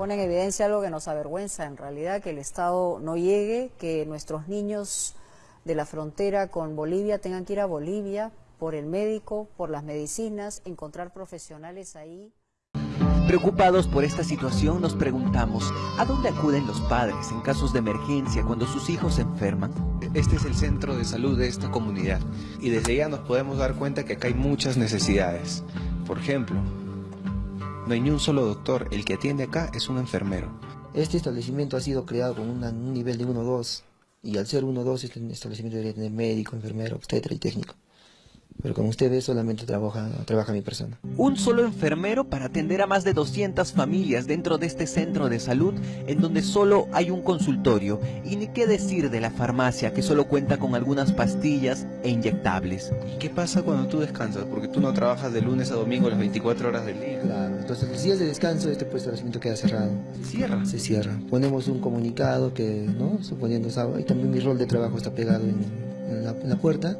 pone en evidencia algo que nos avergüenza en realidad, que el Estado no llegue, que nuestros niños de la frontera con Bolivia tengan que ir a Bolivia por el médico, por las medicinas, encontrar profesionales ahí. Preocupados por esta situación nos preguntamos, ¿a dónde acuden los padres en casos de emergencia cuando sus hijos se enferman? Este es el centro de salud de esta comunidad y desde ya nos podemos dar cuenta que acá hay muchas necesidades. Por ejemplo, no hay ni un solo doctor, el que atiende acá es un enfermero. Este establecimiento ha sido creado con un nivel de 1-2 y al ser 1-2 este establecimiento debería tener médico, enfermero, obstetra y técnico. Pero como usted ve, solamente trabaja, trabaja mi persona. Un solo enfermero para atender a más de 200 familias dentro de este centro de salud en donde solo hay un consultorio y ni qué decir de la farmacia que solo cuenta con algunas pastillas e inyectables. ¿Y qué pasa cuando tú descansas? Porque tú no trabajas de lunes a domingo las 24 horas del día. Claro, entonces los días de descanso este pues, establecimiento queda cerrado. ¿Se cierra? Se cierra. Ponemos un comunicado que, ¿no? Suponiendo sábado, y también mi rol de trabajo está pegado en, en, la, en la puerta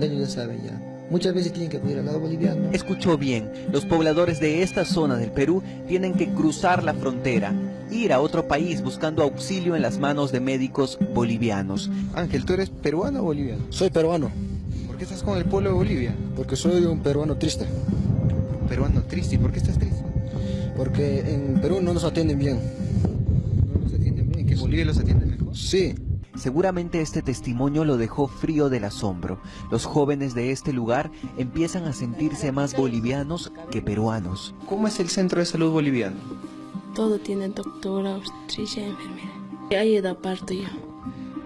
ya saben ya. Muchas veces tienen que acudir al lado boliviano. Escuchó bien, los pobladores de esta zona del Perú tienen que cruzar la frontera, ir a otro país buscando auxilio en las manos de médicos bolivianos. Ángel, ¿tú eres peruano o boliviano? Soy peruano. ¿Por qué estás con el pueblo de Bolivia? Porque soy un peruano triste. ¿Un peruano triste? ¿Y por qué estás triste? Porque en Perú no nos atienden bien. ¿No nos atienden bien? ¿Que Bolivia los atiende mejor? Sí. Seguramente este testimonio lo dejó frío del asombro. Los jóvenes de este lugar empiezan a sentirse más bolivianos que peruanos. ¿Cómo es el centro de salud boliviano? Todo tiene doctora, obstetricia, enfermera. Ahí da parto yo.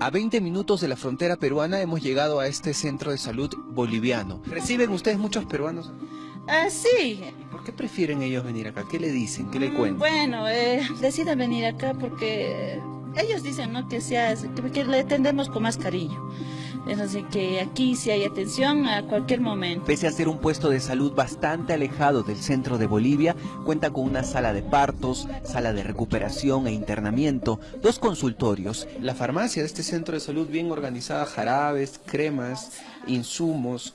A 20 minutos de la frontera peruana hemos llegado a este centro de salud boliviano. ¿Reciben ustedes muchos peruanos? Ah, sí. ¿Y por qué prefieren ellos venir acá? ¿Qué le dicen? ¿Qué le cuentan? Bueno, eh, deciden venir acá porque ellos dicen ¿no? que, sea, que, le atendemos con más cariño. Es así que aquí sí hay atención a cualquier momento. Pese a ser un puesto de salud bastante alejado del centro de Bolivia, cuenta con una sala de partos, sala de recuperación e internamiento, dos consultorios. La farmacia de este centro de salud bien organizada, jarabes, cremas, insumos,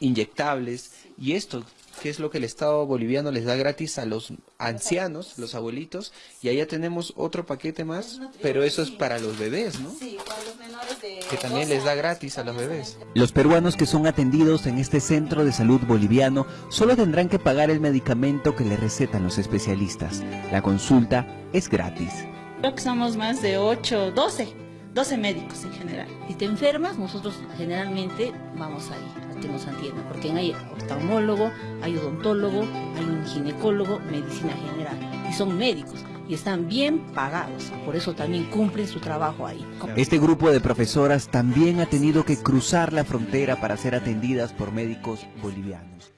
inyectables y esto que es lo que el Estado boliviano les da gratis a los ancianos, los abuelitos, y allá tenemos otro paquete más, pero eso es para los bebés, ¿no? Sí, para los menores de Que también les da gratis a los bebés. Los peruanos que son atendidos en este centro de salud boliviano solo tendrán que pagar el medicamento que le recetan los especialistas. La consulta es gratis. Creo que somos más de 8, 12, 12 médicos en general. Si te enfermas, nosotros generalmente vamos ahí que nos atiendan, porque hay oftalmólogo, hay odontólogo, hay un ginecólogo, medicina general, y son médicos y están bien pagados, por eso también cumplen su trabajo ahí. Este grupo de profesoras también ha tenido que cruzar la frontera para ser atendidas por médicos bolivianos.